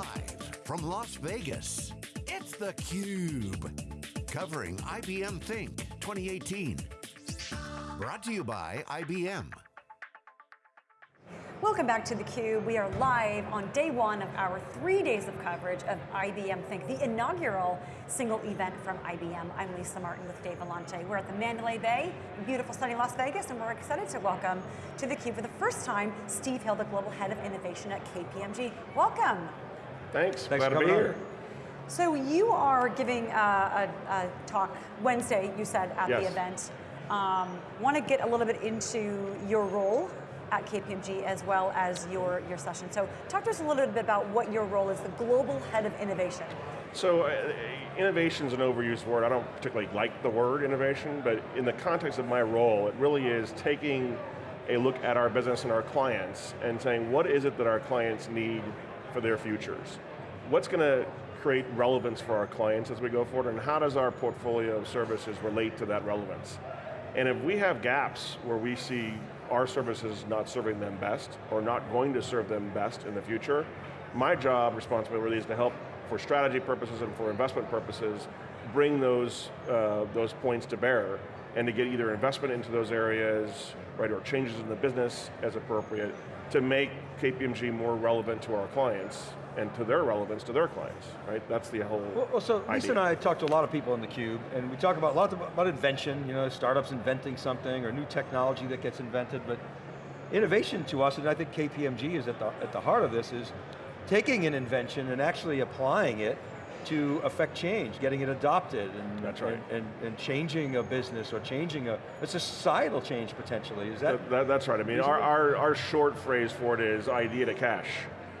Live from Las Vegas, it's theCUBE. Covering IBM Think 2018. Brought to you by IBM. Welcome back to theCUBE. We are live on day one of our three days of coverage of IBM Think, the inaugural single event from IBM. I'm Lisa Martin with Dave Vellante. We're at the Mandalay Bay, beautiful sunny Las Vegas, and we're excited to welcome to theCUBE for the first time, Steve Hill, the Global Head of Innovation at KPMG. Welcome. Thanks, Thanks glad to be here. So you are giving a, a, a talk Wednesday, you said, at yes. the event. Um, Want to get a little bit into your role at KPMG as well as your, your session. So talk to us a little bit about what your role is, the Global Head of Innovation. So uh, innovation is an overused word. I don't particularly like the word innovation, but in the context of my role, it really is taking a look at our business and our clients and saying, what is it that our clients need for their futures? What's going to create relevance for our clients as we go forward, and how does our portfolio of services relate to that relevance? And if we have gaps where we see our services not serving them best, or not going to serve them best in the future, my job, responsibility is to help for strategy purposes and for investment purposes, bring those, uh, those points to bear, and to get either investment into those areas, right, or changes in the business as appropriate, to make KPMG more relevant to our clients, and to their relevance to their clients, right? That's the whole Well, well so idea. Lisa and I talked to a lot of people in theCUBE, and we talk about lots about invention, you know, startups inventing something, or new technology that gets invented, but innovation to us, and I think KPMG is at the, at the heart of this, is taking an invention and actually applying it to affect change, getting it adopted, and, That's right. and, and, and changing a business, or changing a, it's a societal change potentially, is that? That, that- that's right, I mean, our, our, our short phrase for it is idea to cash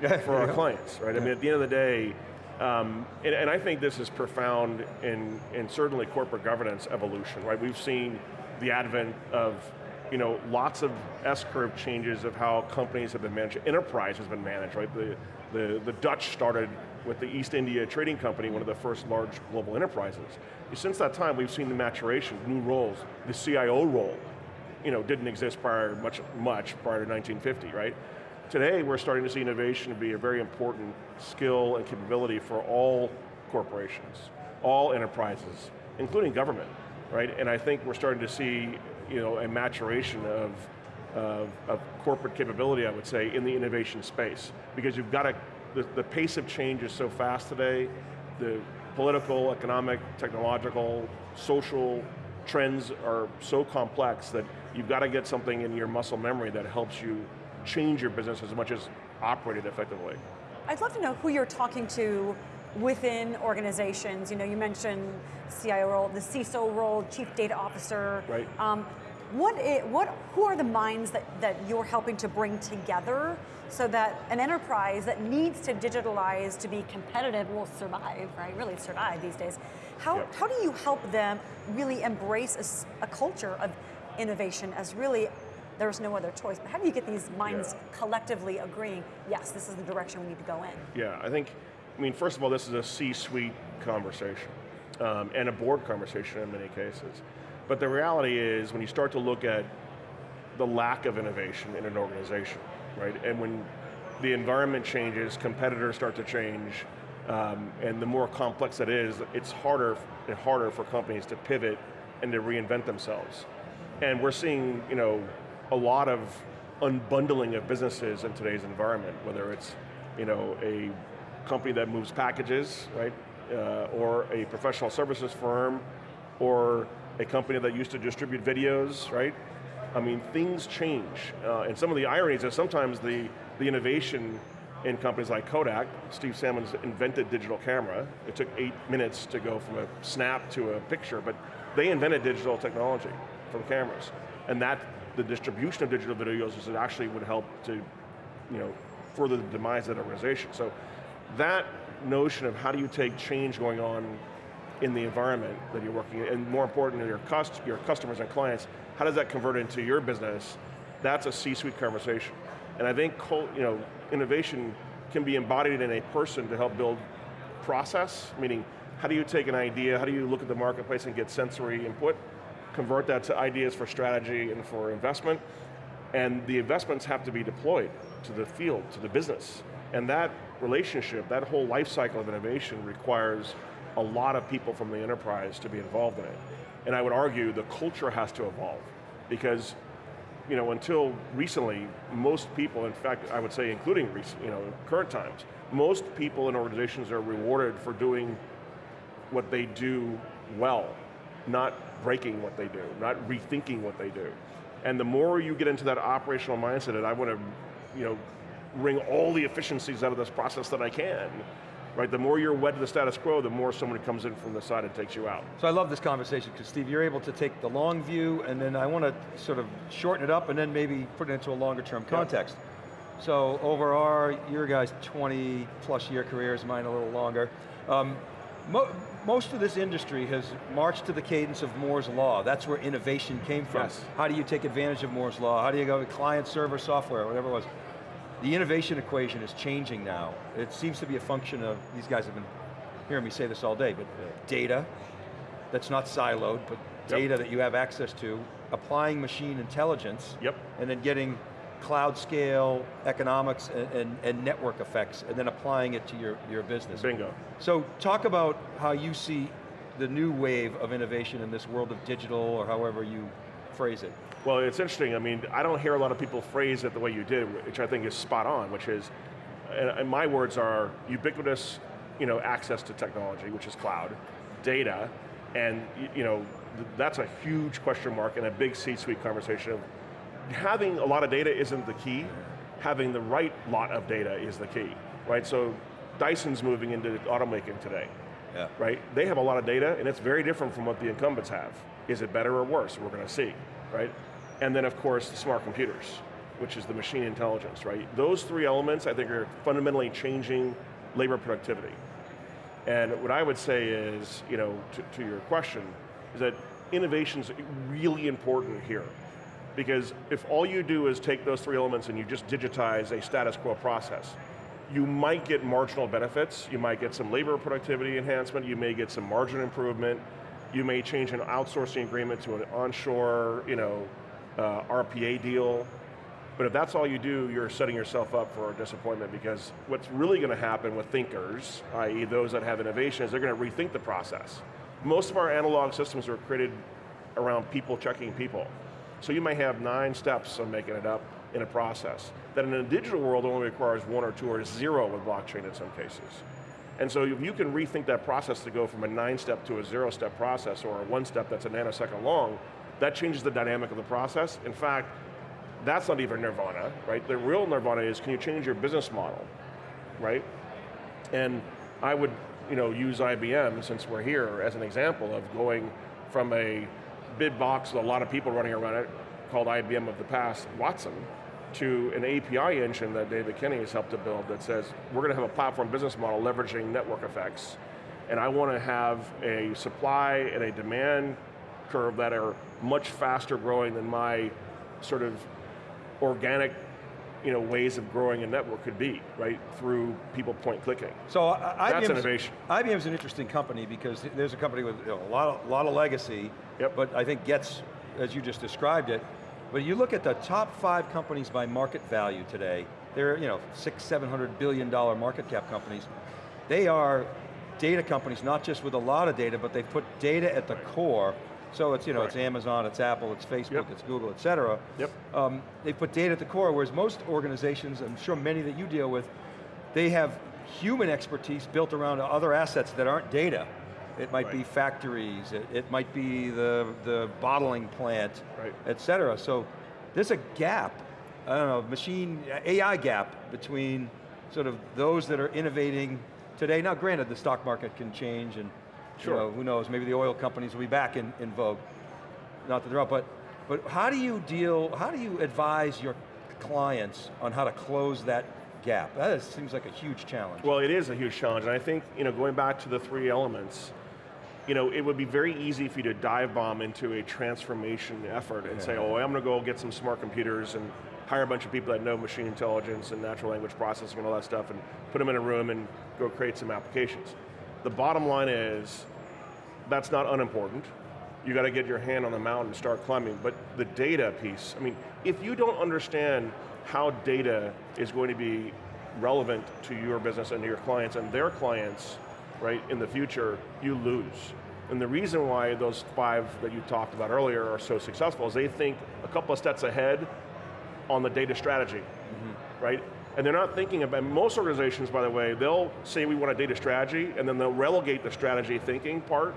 for our clients, right? I mean, at the end of the day, um, and, and I think this is profound in, in certainly corporate governance evolution, right? We've seen the advent of you know, lots of S-curve changes of how companies have been managed, enterprise has been managed, right? The, the, the Dutch started with the East India Trading Company, one of the first large global enterprises. Since that time, we've seen the maturation, new roles. The CIO role, you know, didn't exist prior, much, much prior to 1950, right? Today, we're starting to see innovation be a very important skill and capability for all corporations, all enterprises, including government, right? And I think we're starting to see, you know, a maturation of, of, of corporate capability, I would say, in the innovation space. Because you've got to, the, the pace of change is so fast today, the political, economic, technological, social trends are so complex that you've got to get something in your muscle memory that helps you change your business as much as operate it effectively. I'd love to know who you're talking to within organizations. You know, you mentioned CIO role, the CISO role, Chief Data Officer. Right. Um, what, i what, who are the minds that, that you're helping to bring together so that an enterprise that needs to digitalize to be competitive will survive, right? Really survive these days. How, Yep. how do you help them really embrace a culture of innovation as really there's no other choice, but how do you get these minds Yeah. collectively agreeing, yes, this is the direction we need to go in? Yeah, I think, I mean, first of all, this is a C-suite conversation, um, and a board conversation in many cases. But the reality is, when you start to look at the lack of innovation in an organization, right? And when the environment changes, competitors start to change, um, and the more complex it is, it's harder and harder for companies to pivot and to reinvent themselves. And we're seeing, you know, a lot of unbundling of businesses in today's environment, whether it's, you know, a company that moves packages, right? Uh, or a professional services firm, or a company that used to distribute videos, right? I mean, things change. Uh, and some of the ironies is sometimes the, the innovation in companies like Kodak, Steve Salmons invented digital camera. It took eight minutes to go from a snap to a picture, but they invented digital technology from cameras. And that, the distribution of digital videos is actually would help to, you know, further the demise of that organization. So that notion of how do you take change going on in the environment that you're working in, and more importantly, your, cust your customers and clients, how does that convert into your business? That's a C-suite conversation. And I think you know, innovation can be embodied in a person to help build process, meaning how do you take an idea, how do you look at the marketplace and get sensory input, convert that to ideas for strategy and for investment, and the investments have to be deployed to the field, to the business. And that relationship, that whole life cycle of innovation requires a lot of people from the enterprise to be involved in it. And I would argue the culture has to evolve because you know, until recently, most people, in fact, I would say including recent, you know, current times, most people in organizations are rewarded for doing what they do well, not breaking what they do, not rethinking what they do. And the more you get into that operational mindset that I want to, you know, wring all the efficiencies out of this process that I can, right? The more you're wed to the status quo, the more someone comes in from the side and takes you out. So I love this conversation because Steve, you're able to take the long view and then I want to sort of shorten it up and then maybe put it into a longer term context. Yeah. So over our, your guys' 20 plus year careers, mine a little longer, um, mo most of this industry has marched to the cadence of Moore's Law. That's where innovation came from. Yes. How do you take advantage of Moore's Law? How do you go to client server software, whatever it was. The innovation equation is changing now. It seems to be a function of, these guys have been hearing me say this all day, but data that's not siloed, but data yep. that you have access to, applying machine intelligence, yep. and then getting cloud scale, economics, and, and, and, network effects, and then applying it to your, your business. Bingo. So talk about how you see the new wave of innovation in this world of digital, or however you phrase it. Well, it's interesting. I mean, I don't hear a lot of people phrase it the way you did, which I think is spot on, which is, and my words are ubiquitous you know, access to technology, which is cloud, data, and you know, that's a huge question mark and a big C-suite conversation of having a lot of data isn't the key, having the right lot of data is the key, right? So Dyson's moving into automaking today, yeah. right? They have a lot of data and it's very different from what the incumbents have. Is it better or worse? We're going to see, right? And then of course, the smart computers, which is the machine intelligence, right? Those three elements I think are fundamentally changing labor productivity. And what I would say is, you know, to, to your question, is that innovation is really important here. Because if all you do is take those three elements and you just digitize a status quo process, you might get marginal benefits, you might get some labor productivity enhancement, you may get some margin improvement, you may change an outsourcing agreement to an onshore, you know, uh, RPA deal. But if that's all you do, you're setting yourself up for disappointment because what's really going to happen with thinkers, i.e. those that have innovation, is they're going to rethink the process. Most of our analog systems were created around people checking people. So you may have nine steps, I'm making it up, in a process, that in a digital world only requires one or two or zero with blockchain in some cases. And so if you can rethink that process to go from a nine step to a zero step process or a one step that's a nanosecond long, that changes the dynamic of the process. In fact, that's not even nirvana, right? The real nirvana is can you change your business model, right? And I would you know, use IBM, since we're here, as an example of going from a bid box with a lot of people running around it, called IBM of the past, Watson, to an API engine that David Kenny has helped to build that says, we're going to have a platform business model leveraging network effects, and I want to have a supply and a demand curve that are much faster growing than my sort of organic you know, ways of growing a network could be, right? Through people point clicking. So uh, That's IBM's, innovation. IBM's an interesting company because there's a company with you know, a lot of, lot of legacy, yep. but I think gets, as you just described it, but you look at the top five companies by market value today, they're you know, six, seven hundred billion dollar market cap companies. They are data companies, not just with a lot of data, but they put data at the core so it's, you know, it's Amazon, it's Apple, it's Facebook, yep. it's Google, et cetera. Yep. Um, they put data at the core, whereas most organizations, I'm sure many that you deal with, they have human expertise built around other assets that aren't data. It might right. be factories, it, it, might be the, the bottling plant, right. et cetera. So there's a gap, I don't know, machine, AI gap between sort of those that are innovating today. Now granted, the stock market can change and Sure. You know, who knows, maybe the oil companies will be back in, in vogue. Not that they're up, but, but how do you deal, how do you advise your clients on how to close that gap? That is, seems like a huge challenge. Well, it is a huge challenge, and I think, you know, going back to the three elements, you know, it would be very easy for you to dive bomb into a transformation effort and yeah. say, oh, I'm going to go get some smart computers and hire a bunch of people that know machine intelligence and natural language processing and all that stuff and put them in a room and go create some applications. The bottom line is, that's not unimportant. You got to get your hand on the mountain and start climbing. But the data piece, I mean, if you don't understand how data is going to be relevant to your business and to your clients and their clients, right, in the future, you lose. And the reason why those five that you talked about earlier are so successful is they think a couple of steps ahead on the data strategy, mm-hmm. right? And they're not thinking about, most organizations, by the way, they'll say we want a data strategy, and then they'll relegate the strategy thinking part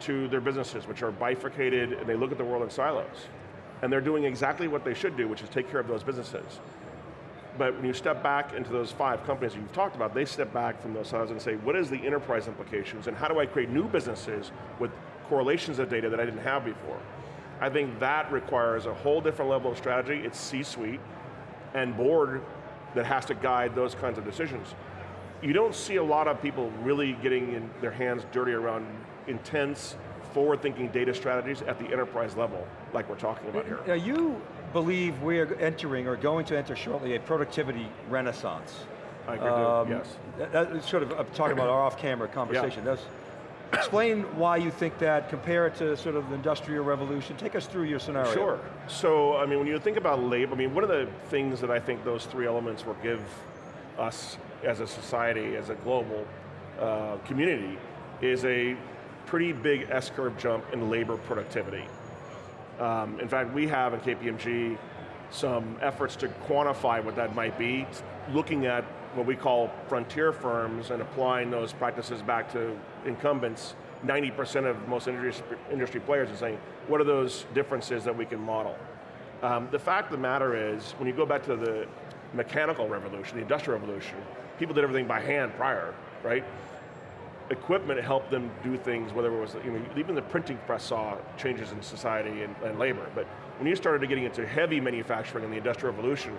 to their businesses, which are bifurcated, and they look at the world in silos. And they're doing exactly what they should do, which is take care of those businesses. But when you step back into those five companies that you've talked about, they step back from those silos and say, what is the enterprise implications, and how do I create new businesses with correlations of data that I didn't have before? I think that requires a whole different level of strategy. It's C-suite and board that has to guide those kinds of decisions. You don't see a lot of people really getting in their hands dirty around intense, forward-thinking data strategies at the enterprise level, like we're talking about here. Now you believe we are entering, or going to enter shortly, a productivity renaissance. I agree, um, yes. That, that's sort of, I'm talking about our off-camera conversation. Yeah. That's, explain why you think that, compare it to sort of the industrial revolution. Take us through your scenario. Sure. So, I mean, when you think about labor, I mean, one of the things that I think those three elements will give us as a society, as a global uh, community, is a pretty big S-curve jump in labor productivity. Um, in fact, we have in KPMG some efforts to quantify what that might be, looking at what we call frontier firms and applying those practices back to incumbents, 90% of most industry, industry players are saying, what are those differences that we can model? Um, the fact of the matter is, when you go back to the mechanical revolution, the industrial revolution, people did everything by hand prior, right? Equipment helped them do things, whether it was, you know, even the printing press saw changes in society and, and labor, but when you started getting into heavy manufacturing in the industrial revolution,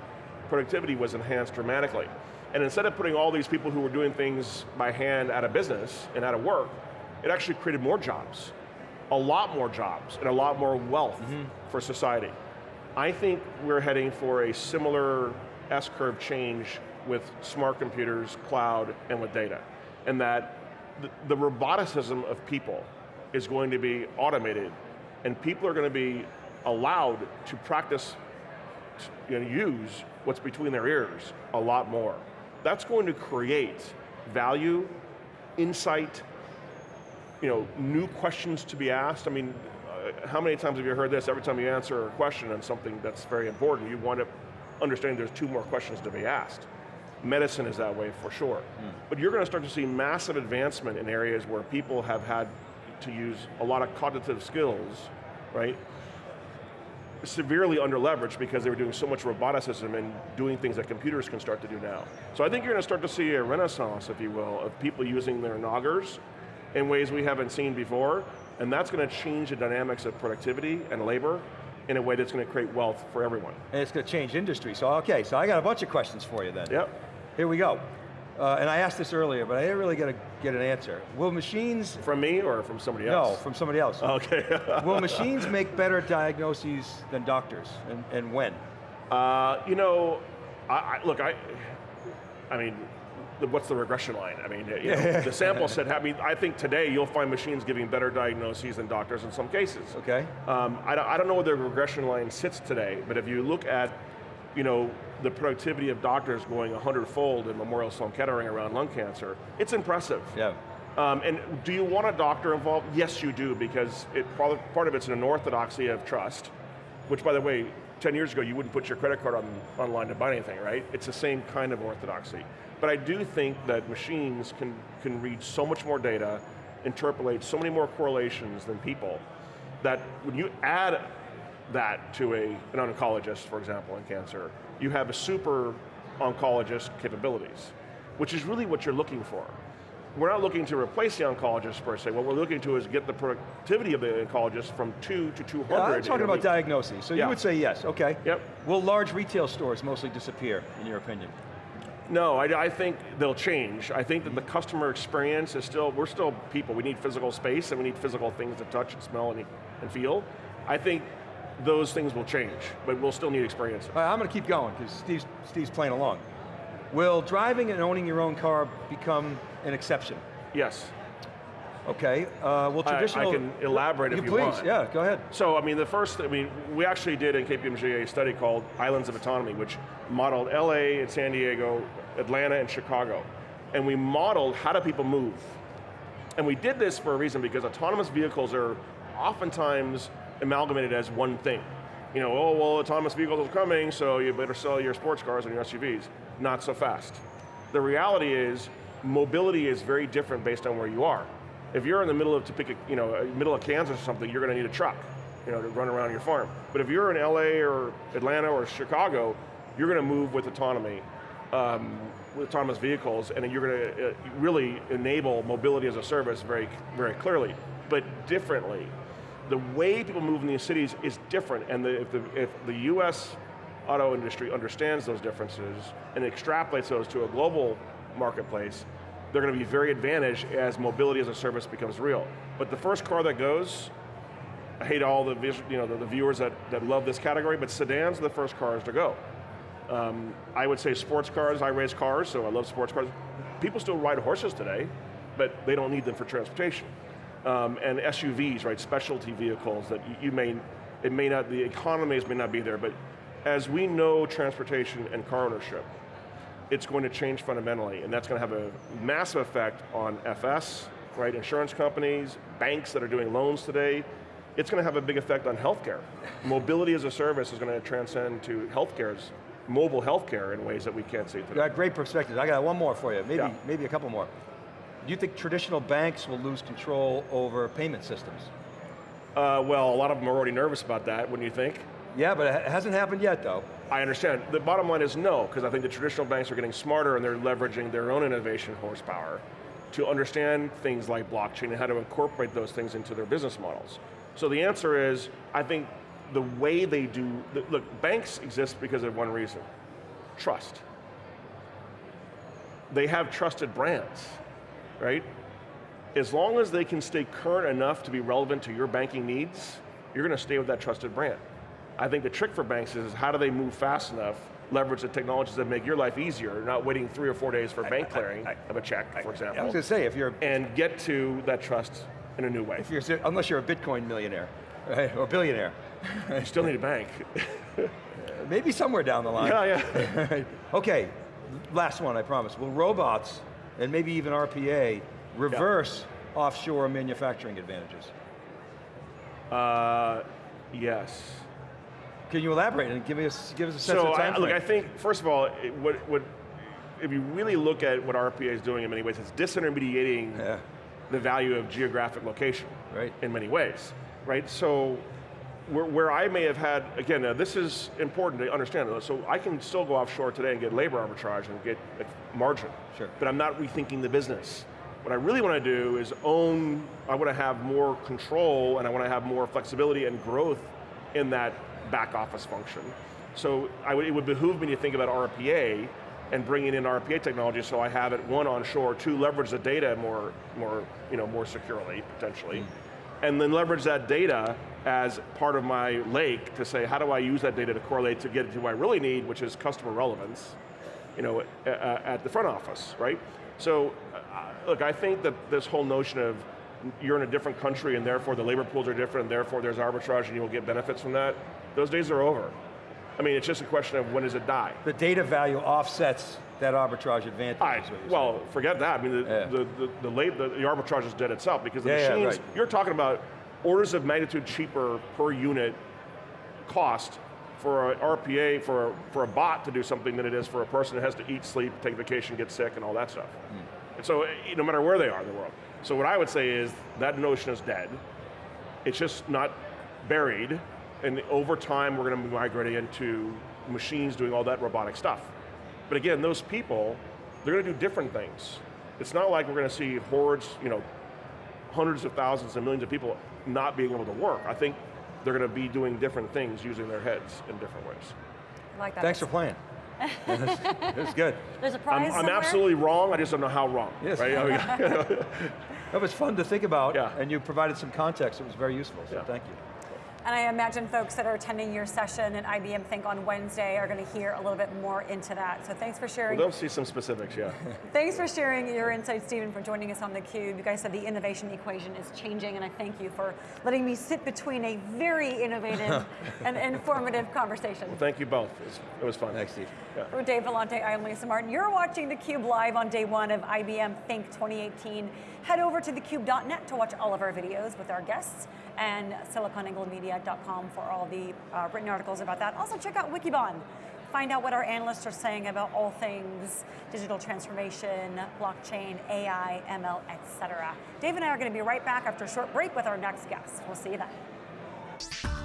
productivity was enhanced dramatically. And instead of putting all these people who were doing things by hand out of business and out of work, it actually created more jobs, a lot more jobs, and a lot more wealth mm -hmm. for society. I think we're heading for a similar S-curve change with smart computers, cloud, and with data. And that the, the roboticism of people is going to be automated, and people are going to be allowed to practice, know, use what's between their ears a lot more that's going to create value, insight, you know, new questions to be asked. I mean, uh, how many times have you heard this? Every time you answer a question on something that's very important, you want to understand there's two more questions to be asked. Medicine is that way for sure. Mm. But you're going to start to see massive advancement in areas where people have had to use a lot of cognitive skills, right? severely under leveraged because they were doing so much roboticism and doing things that computers can start to do now. So I think you're going to start to see a renaissance, if you will, of people using their noggers in ways we haven't seen before, and that's going to change the dynamics of productivity and labor in a way that's going to create wealth for everyone. And it's going to change industry. So okay, so I got a bunch of questions for you then. Yep. Here we go. Uh, and I asked this earlier, but I didn't really get, a, get an answer. Will machines... From me or from somebody else? No, from somebody else. Okay. Will machines make better diagnoses than doctors, and, and when? Uh, you know, I, I, look, I, I mean, the, what's the regression line? I mean, you know, the sample set, I mean, I think today you'll find machines giving better diagnoses than doctors in some cases. Okay. Um, I, I don't know where the regression line sits today, but if you look at you know, the productivity of doctors going 100-fold in Memorial Sloan Kettering around lung cancer, it's impressive. Yeah. Um, and do you want a doctor involved? Yes, you do, because it, part of it's an orthodoxy of trust, which by the way, 10 years ago you wouldn't put your credit card on, online to buy anything, right? It's the same kind of orthodoxy. But I do think that machines can, can read so much more data, interpolate so many more correlations than people, that when you add that to a, an oncologist, for example, in cancer, you have a super oncologist capabilities, which is really what you're looking for. We're not looking to replace the oncologist per se, what we're looking to is get the productivity of the oncologist from two to 200. Yeah, I'm talking about diagnosis, so yeah. you would say yes, okay. Yep. Will large retail stores mostly disappear, in your opinion? No, I, I, think they'll change. I think that the customer experience is still, we're still people. We need physical space and we need physical things to touch and smell and, and feel. I think those things will change, but we'll still need experience. Right, I'm going to keep going, because Steve's, Steve's playing along. Will driving and owning your own car become an exception? Yes. Okay, uh, well traditional... I, I can elaborate if you, please, want. yeah, go ahead. So, I mean, the first, I mean, we actually did in KPMG a study called Islands of Autonomy, which modeled LA and San Diego Atlanta and Chicago. And we modeled how do people move. And we did this for a reason because autonomous vehicles are oftentimes amalgamated as one thing. You know, oh, well, autonomous vehicles are coming, so you better sell your sports cars and your SUVs. Not so fast. The reality is, mobility is very different based on where you are. If you're in the middle of Topeka, you know, uh, middle of Kansas or something, you're going to need a truck, you know, to run around your farm. But if you're in LA or Atlanta or Chicago, you're going to move with autonomy, um, with autonomous vehicles, and you're going to uh, really enable mobility as a service very, very clearly, but differently. The way people move in these cities is different, and the, if, the, if the US auto industry understands those differences and extrapolates those to a global marketplace, they're going to be very advantaged as mobility as a service becomes real. But the first car that goes, I hate all the, you know, the, the viewers that, that love this category, but sedans are the first cars to go. Um, I would say sports cars, I race cars, so I love sports cars. People still ride horses today, but they don't need them for transportation. Um, and SUVs, right, specialty vehicles that you, you may, it may not, the economies may not be there, but as we know transportation and car ownership, it's going to change fundamentally, and that's going to have a massive effect on FS, right, insurance companies, banks that are doing loans today. It's going to have a big effect on healthcare. Mobility as a service is going to transcend to healthcare's mobile healthcare in ways that we can't see today. You got great perspective. I got one more for you, maybe, Yeah. maybe a couple more. Do you think traditional banks will lose control over payment systems? Uh, well, a lot of them are already nervous about that, wouldn't you think? Yeah, but it hasn't happened yet though. I understand. The bottom line is no, because I think the traditional banks are getting smarter and they're leveraging their own innovation horsepower to understand things like blockchain and how to incorporate those things into their business models. So the answer is, I think the way they do, look, banks exist because of one reason, trust. They have trusted brands, right? As long as they can stay current enough to be relevant to your banking needs, you're going to stay with that trusted brand. I think the trick for banks is how do they move fast enough, leverage the technologies that make your life easier, not waiting three or four days for bank clearing of a check, for example. I was going to say, if you're, and get to that trust in a new way. if you're, unless you're a Bitcoin millionaire, right, or billionaire, You still need a bank. maybe somewhere down the line. yeah, yeah. okay, last one, I promise. Will robots, and maybe even RPA, reverse offshore manufacturing advantages? Uh, yes. Can you elaborate and give us, give us a sense So, of I, time look, I think, first of all, it, what, what, if you really look at what RPA is doing in many ways, it's disintermediating Yeah. the value of geographic location Right. in many ways, right? So, where, where I may have had, again, now this is important to understand, so I can still go offshore today and get labor arbitrage and get a margin, Sure. but I'm not rethinking the business. What I really want to do is own, I want to have more control and I want to have more flexibility and growth in that back office function. So I it would behoove me to think about RPA and bringing in RPA technology so I have it, one, onshore, two, leverage the data more, more, you know, more securely, potentially, mm. and then leverage that data as part of my lake to say, how do I use that data to correlate to get to what I really need, which is customer relevance, you know, at the front office, right? So, uh, look, I think that this whole notion of you're in a different country and therefore the labor pools are different and therefore there's arbitrage and you will get benefits from that, those days are over. I mean, it's just a question of when does it die? The data value offsets that arbitrage advantage. I, is what you're well, forget that. I mean, the, Yeah. the, the, the, late, the, the arbitrage is dead itself because the Yeah, yeah, machines, right. you're talking about orders of magnitude cheaper per unit cost for a RPA, for a, for a bot to do something than it is for a person that has to eat, sleep, take vacation, get sick, and all that stuff. Hmm. And so, eh, no matter where they are in the world. So what I would say is that notion is dead. It's just not buried, and over time we're going to be migrating into machines doing all that robotic stuff. But again, those people, they're going to do different things. It's not like we're going to see hordes, you know, hundreds of thousands and millions of people not being able to work. I think they're going to be doing different things using their heads in different ways. I like that. Thanks for playing. it was good. There's a I'm, prize I'm somewhere? absolutely wrong, I just don't know how wrong. Yes. Right? I mean, That was fun to think about, Yeah. and you provided some context. It was very useful, so Yeah. thank you. And I imagine folks that are attending your session at IBM Think on Wednesday are going to hear a little bit more into that. So thanks for sharing. We'll see some specifics, yeah. thanks for sharing your insights, Stephen, for joining us on theCUBE. You guys said the innovation equation is changing, and I thank you for letting me sit between a very innovative and informative conversation. Well, thank you both. It was, it was fun. Thanks, Steve. Yeah. For Dave Vellante, I'm Lisa Martin. You're watching theCUBE live on day one of IBM Think 2018. Head over to thecube.net to watch all of our videos with our guests and for all the uh, written articles about that. Also check out Wikibon. Find out what our analysts are saying about all things digital transformation, blockchain, AI, ML, etc. Dave and I are going to be right back after a short break with our next guest. We'll see you then.